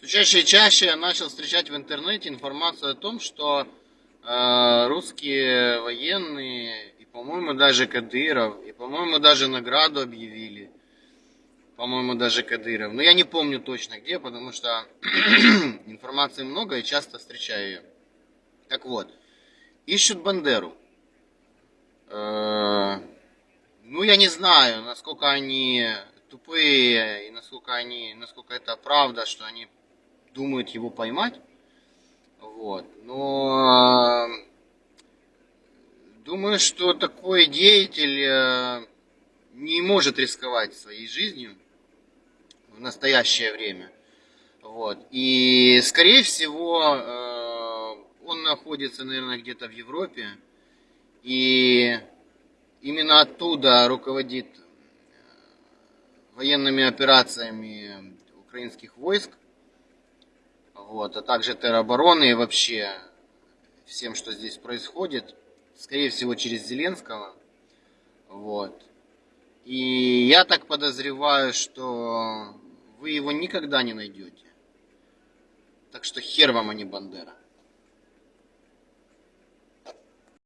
Все чаще и чаще я начал встречать в интернете информацию о том, что э, русские военные, и, по-моему, даже Кадыров, и, по-моему, даже награду объявили, по-моему, даже Кадыров. Но я не помню точно где, потому что информации много и часто встречаю ее. Так вот, ищут Бандеру. Э, ну, я не знаю, насколько они тупые и насколько они, насколько это правда, что они думают его поймать. Вот. Но э, думаю, что такой деятель э, не может рисковать своей жизнью в настоящее время. Вот. И, скорее всего, э, он находится, наверное, где-то в Европе. И именно оттуда руководит военными операциями украинских войск вот, а также теробороны и вообще всем, что здесь происходит, скорее всего, через Зеленского. Вот. И я так подозреваю, что вы его никогда не найдете. Так что хер вам, а не Бандера.